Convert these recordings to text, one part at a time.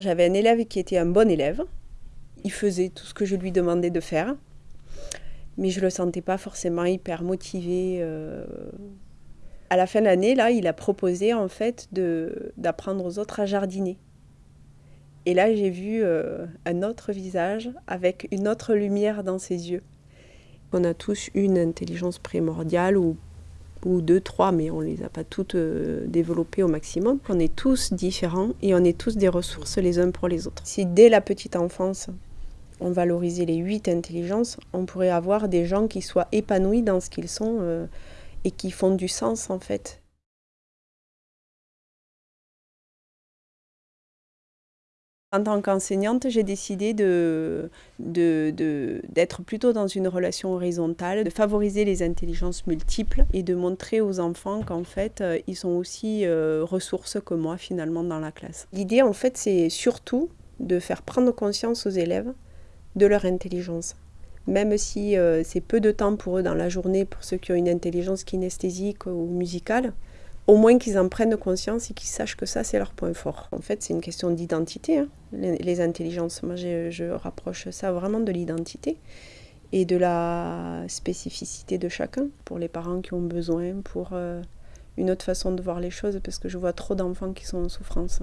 J'avais un élève qui était un bon élève. Il faisait tout ce que je lui demandais de faire. Mais je ne le sentais pas forcément hyper motivé. Euh. À la fin de l'année, là, il a proposé en fait d'apprendre aux autres à jardiner. Et là, j'ai vu euh, un autre visage avec une autre lumière dans ses yeux. On a tous une intelligence primordiale ou ou deux, trois, mais on ne les a pas toutes euh, développées au maximum. On est tous différents et on est tous des ressources les uns pour les autres. Si dès la petite enfance, on valorisait les huit intelligences, on pourrait avoir des gens qui soient épanouis dans ce qu'ils sont euh, et qui font du sens en fait. En tant qu'enseignante, j'ai décidé d'être plutôt dans une relation horizontale, de favoriser les intelligences multiples et de montrer aux enfants qu'en fait, euh, ils sont aussi euh, ressources que moi finalement dans la classe. L'idée en fait, c'est surtout de faire prendre conscience aux élèves de leur intelligence. Même si euh, c'est peu de temps pour eux dans la journée, pour ceux qui ont une intelligence kinesthésique ou musicale, au moins qu'ils en prennent conscience et qu'ils sachent que ça, c'est leur point fort. En fait, c'est une question d'identité, hein, les, intelligences. Moi, je, rapproche ça vraiment de l'identité et de la spécificité de chacun, pour les parents qui ont besoin, pour euh, une autre façon de voir les choses, parce que je vois trop d'enfants qui sont en souffrance.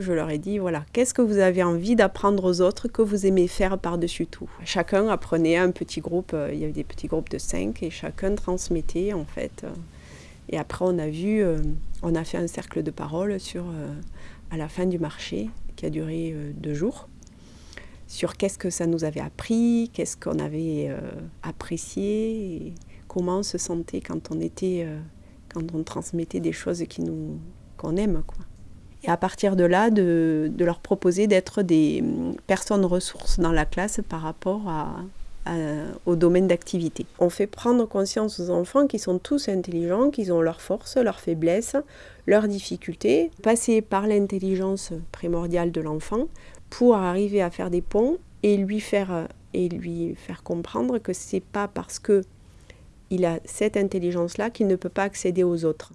Je leur ai dit, voilà, qu'est-ce que vous avez envie d'apprendre aux autres que vous aimez faire par-dessus tout? Chacun apprenait un petit groupe, euh, il y avait des petits groupes de cinq, et chacun transmettait en fait. Euh. Et après, on a vu, euh, on a fait un cercle de parole à la fin du marché, qui a duré deux jours, sur qu'est-ce que ça nous avait appris, qu'est-ce qu'on avait apprécié, comment on se sentait quand on était, quand on transmettait des choses qu'on aime, quoi et à partir de là, de, leur proposer d'être des hum, personnes ressources dans la classe par rapport au domaine d'activité. On fait prendre conscience aux enfants qu'ils sont tous intelligents, qu'ils ont leurs forces, leurs faiblesses, leurs difficultés, passer par l'intelligence primordiale de l'enfant pour arriver à faire des ponts et lui faire, et lui faire comprendre que c'est pas parce que il a cette intelligence-là qu'il ne peut pas accéder aux autres.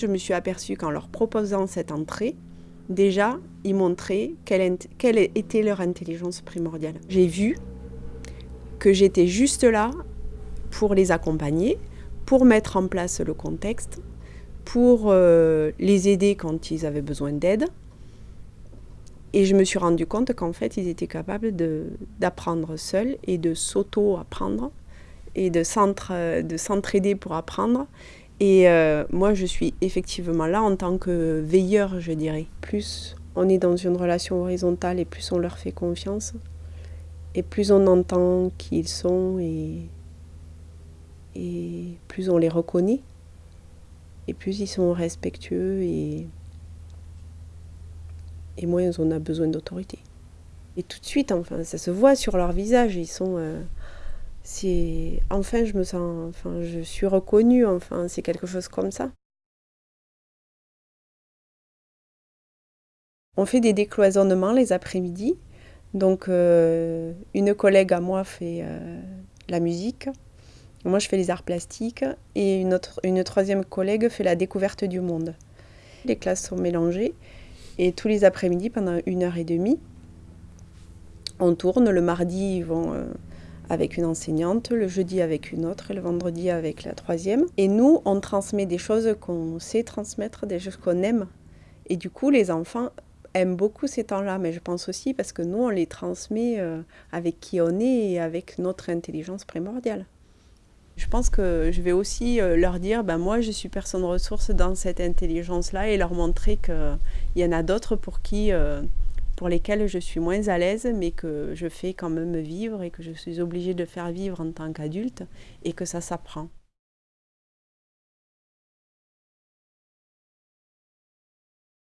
Je me suis aperçue qu'en leur proposant cette entrée, déjà, ils montraient quelle, était leur intelligence primordiale. J'ai vu que j'étais juste là pour les accompagner, pour mettre en place le contexte, pour euh, les aider quand ils avaient besoin d'aide. Et je me suis rendu compte qu'en fait, ils étaient capables d'apprendre seuls et de s'auto-apprendre et de s'entraider pour apprendre et euh, moi, je suis effectivement là en tant que veilleur, je dirais. Plus on est dans une relation horizontale et plus on leur fait confiance, et plus on entend qui ils sont et, et plus on les reconnaît, et plus ils sont respectueux et, et moins on a besoin d'autorité. Et tout de suite, enfin, ça se voit sur leur visage, ils sont... Euh, c'est enfin je me sens enfin je suis reconnue enfin c'est quelque chose comme ça. On fait des décloisonnements les après-midi. Donc euh, une collègue à moi fait euh, la musique. Moi je fais les arts plastiques. Et une autre une troisième collègue fait la découverte du monde. Les classes sont mélangées. Et tous les après-midi pendant une heure et demie on tourne. Le mardi ils vont euh, avec une enseignante, le jeudi avec une autre et le vendredi avec la troisième. Et nous, on transmet des choses qu'on sait transmettre, des choses qu'on aime. Et du coup, les enfants aiment beaucoup ces temps-là, mais je pense aussi parce que nous, on les transmet euh, avec qui on est et avec notre intelligence primordiale. Je pense que je vais aussi euh, leur dire, ben moi je suis personne ressource dans cette intelligence-là et leur montrer qu'il y en a d'autres pour qui euh, pour lesquels je suis moins à l'aise, mais que je fais quand même vivre et que je suis obligée de faire vivre en tant qu'adulte et que ça s'apprend.